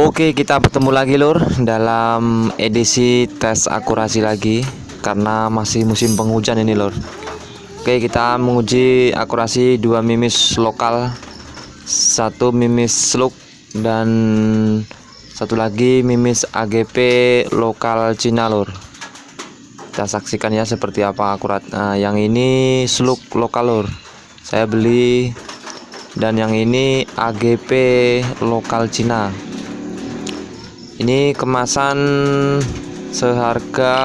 Oke, kita bertemu lagi lur dalam edisi tes akurasi lagi karena masih musim penghujan ini lur. Oke, kita menguji akurasi dua mimis lokal, satu mimis slug dan satu lagi mimis AGP lokal Cina lur. Kita saksikan ya seperti apa akurat. Nah, yang ini slug lokal lur. Saya beli dan yang ini AGP lokal Cina ini kemasan seharga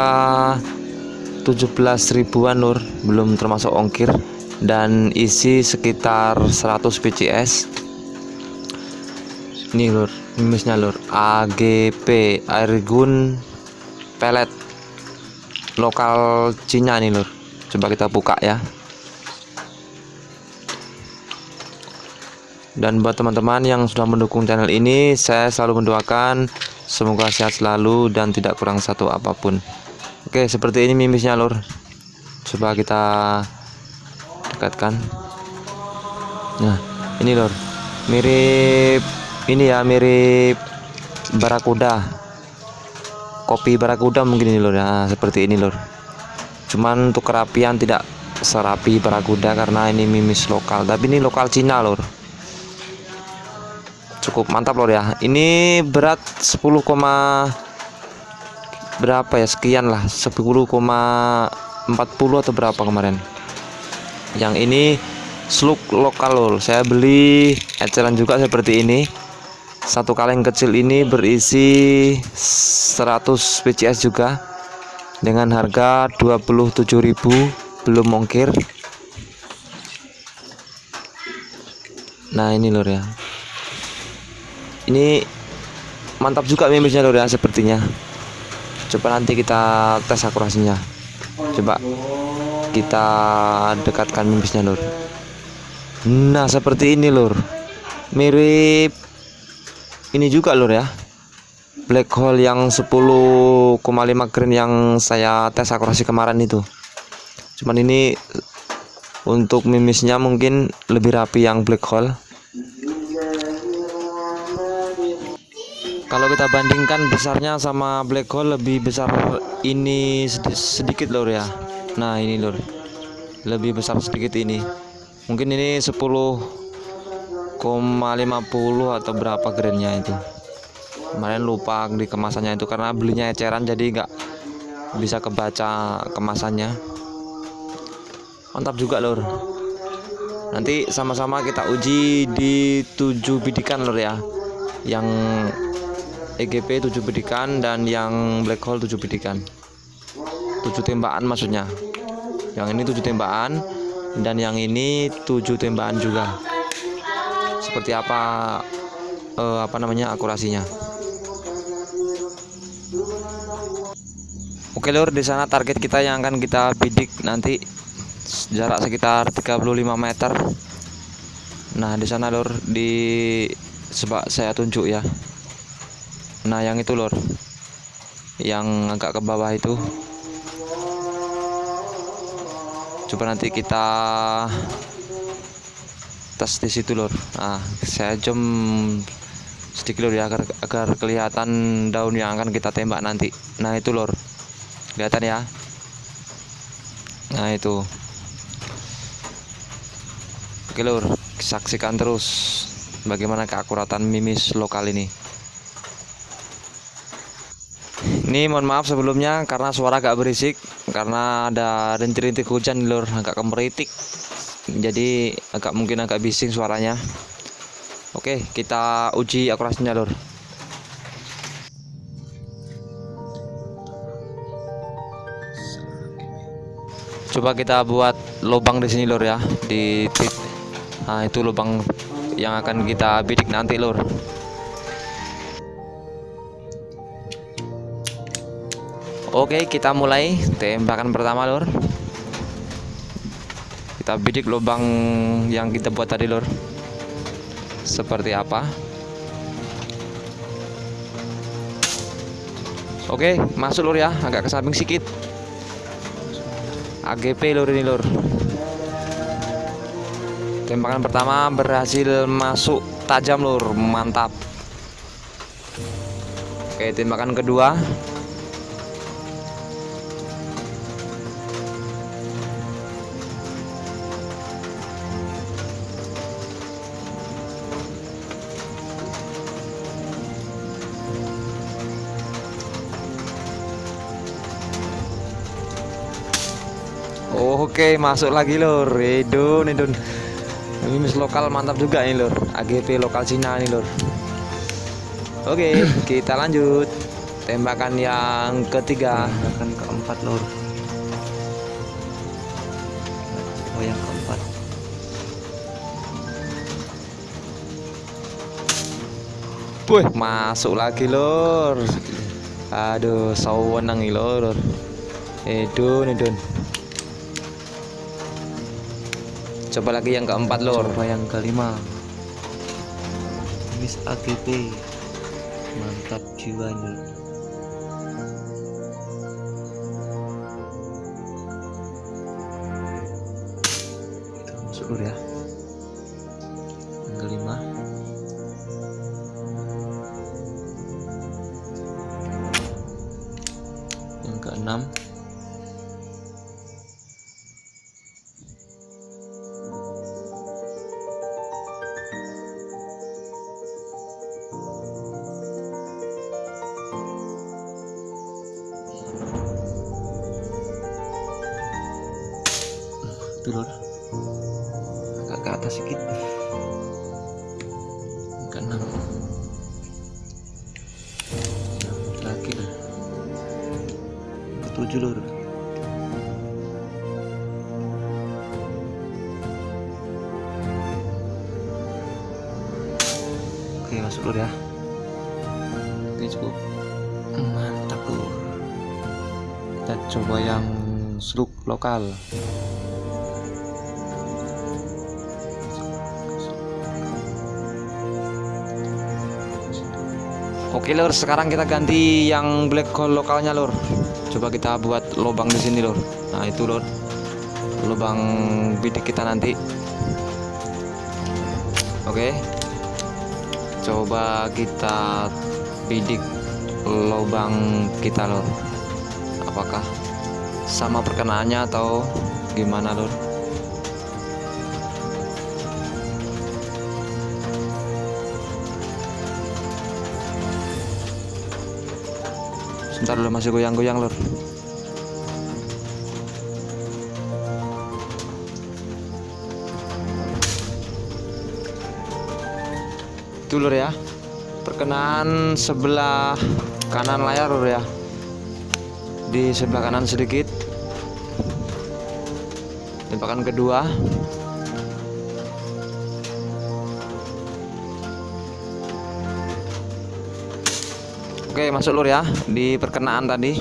17 ribuan lur belum termasuk ongkir. Dan isi sekitar 100 PCS ini lur. Mimisnya lur. AGP Airgun pelet lokal Cina nih lur. Coba kita buka ya dan buat teman-teman yang sudah mendukung channel ini saya selalu mendoakan Semoga sehat selalu dan tidak kurang satu apa pun. Oke, seperti ini mimisnya, Lur. Coba kita dekatkan. Nah, ini, Lur. Mirip ini ya, mirip barakuda. Kopi barakuda mungkin ini, Lur. Nah, seperti ini, Lur. Cuman untuk kerapian tidak serapi barakuda karena ini mimis lokal, tapi ini lokal Cina, Lur cukup. Mantap lor ya. Ini berat 10, berapa ya? Sekian lah. 10,40 atau berapa kemarin. Yang ini slug lokal lor. Saya beli eceran juga seperti ini. Satu kaleng kecil ini berisi 100 PCS juga. Dengan harga 27.000 belum ongkir nah ini lor ya ini mantap juga mimisnya lor ya sepertinya. Coba nanti kita tes akurasinya. Coba kita dekatkan mimisnya lor nah seperti ini lor mirip ini juga lor ya. Black hole yang 10,5 grain yang saya tes akurasi kemarin itu. Cuman ini untuk mimisnya mungkin lebih rapi yang black hole kalau kita bandingkan besarnya sama black hole lebih besar ini sedikit lor ya. Nah ini lor lebih besar sedikit ini. Mungkin ini 10,50 atau berapa grainnya itu. Kemarin lupa di kemasannya itu karena belinya eceran jadi nggak bisa kebaca kemasannya. Mantap juga lor nanti sama-sama kita uji di 7 bidikan lor ya. Yang EGP 7 bidikan dan yang black hole 7 bidikan 7 tembakan maksudnya. Yang ini 7 tembakan dan yang ini 7 tembakan juga. Seperti apa eh, apa namanya akurasinya? Oke lur di sana target kita yang akan kita bidik nanti jarak sekitar 35 meter. Nah di sana lur di sebab saya tunjuk ya nah yang itu lor. Yang agak ke bawah itu. Coba nanti kita tes di situ lor. Nah saya jam sedikit lor ya agar, agar kelihatan daun yang akan kita tembak nanti. Nah itu lor. Kelihatan ya? Nah itu. Oke lor. Saksikan terus bagaimana keakuratan mimis lokal ini ini mohon maaf sebelumnya karena suara agak berisik karena ada rintik-rintik hujan lur agak kemeritik. Jadi agak mungkin agak bising suaranya. Oke kita uji akurasinya lur. Coba kita buat lubang di sini lur ya di nah itu lubang yang akan kita bidik nanti lur Oke kita mulai. Tembakan pertama lor kita bidik lubang yang kita buat tadi lor seperti apa? Oke masuk lor ya. Agak ke samping sedikit AGP lor ini lor tembakan pertama berhasil masuk. Tajam lor mantap. Oke, tembakan kedua. Oke, masuk lagi lor. Edun, edun. Mimis lokal mantap juga nih lor. AGP lokal Cina nih lor. Oke, kita lanjut. Tembakan yang ketiga. Tembakan keempat lor. Oh yang keempat. Wih, masuk lagi lor. Aduh, sawenang nih lor. Edun, edun. Coba lagi yang keempat lor. Coba yang kelima. Miss AGP. Mantap jiwanya. Itu masuk dulu ya. Lor agak ke atas sedikit ke enam. Yang terakhir ke tujuh lor oke masuk lor ya. Oke cukup mantap lor kita coba yang slug lokal Oke lor, sekarang kita ganti yang black hole lokalnya lor. Coba kita buat lubang di sini lor. Nah itu lor, lubang bidik kita nanti. Oke, coba kita bidik lubang kita lor. Apakah sama perkenaannya atau gimana lor? Sebentar dulu masih goyang-goyang lor. Itu lor ya. Perkenaan sebelah kanan layar lor ya. Di sebelah kanan sedikit. Tembakan kedua. Oke, masuk lur ya di perkenaan tadi.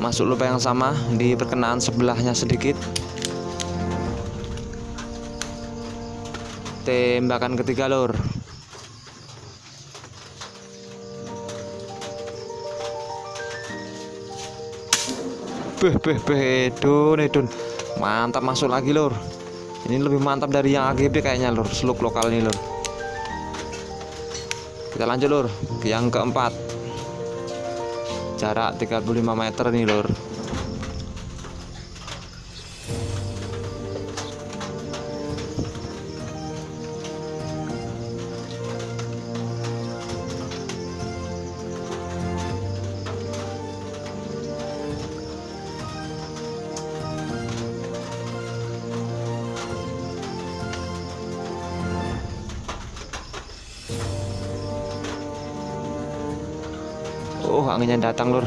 Masuk lubang yang sama di perkenaan sebelahnya sedikit. Tembakan ketiga lur. Beh, beh, beh, edun, edun. Mantap masuk lagi lur. Ini lebih mantap dari yang AGB kayaknya lur, seluk lokal ini lur kita lanjut lur. Ke yang keempat. Jarak 35 meter nih lur Oh, anginnya datang, Lur.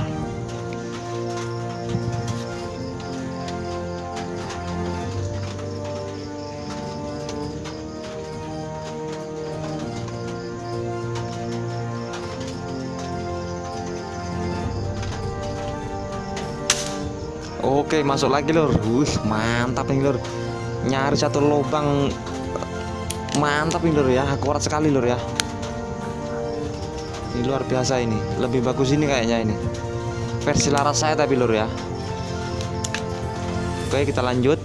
Oke, masuk lagi, Lur. Wih, mantap nih, Lur. Nyari satu lubang mantap nih, Lur ya. Akurat sekali, Lur ya. Ini luar biasa ini lebih bagus ini kayaknya ini. Versi laras saya tapi lur ya. Oke kita lanjut.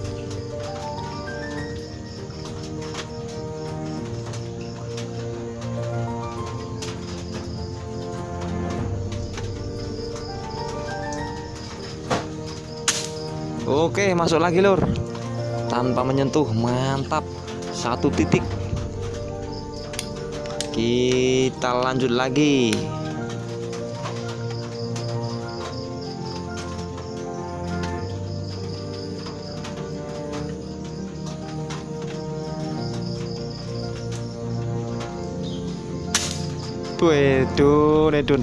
Oke masuk lagi lur. Tanpa menyentuh mantap. Satu titik. Kita lanjut lagi. Waduh, Redun.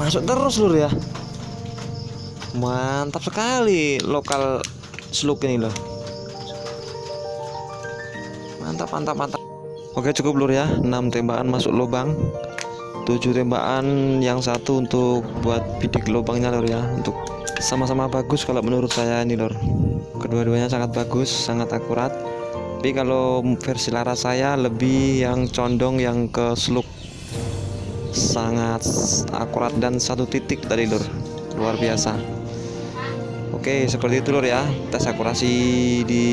Masuk terus, Lur ya. Mantap sekali lokal sluk ini loh. Mantap, mantap, mantap. Oke, cukup lur ya. 6 tembakan masuk lubang. 7 tembakan yang satu untuk buat bidik lubangnya lur ya. Untuk sama-sama bagus kalau menurut saya ini lur. Kedua-duanya sangat bagus, sangat akurat. Tapi kalau versi laras saya lebih yang condong yang ke sluk sangat akurat dan satu titik tadi lur luar biasa. Oke seperti itu lur ya. Tes akurasi di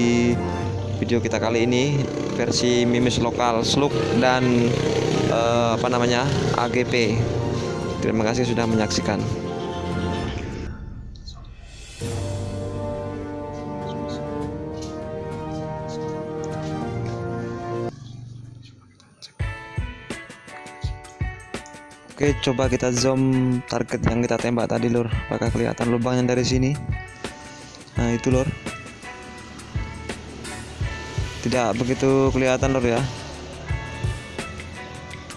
video kita kali ini. Versi mimis lokal sluk dan eh, apa namanya AGP terima kasih sudah menyaksikan Oke, coba kita zoom target yang kita tembak tadi, Lur. Apakah kelihatan lubangnya dari sini? Nah, itu, Lur. Tidak begitu kelihatan, Lur ya.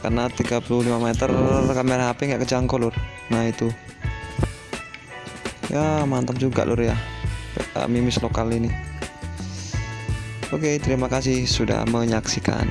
Karena 35 meter kamera HP nggak kejangkau, Lur. Nah, itu. Ya, mantap juga, Lur ya. Mimis lokal ini. Oke, terima kasih sudah menyaksikan.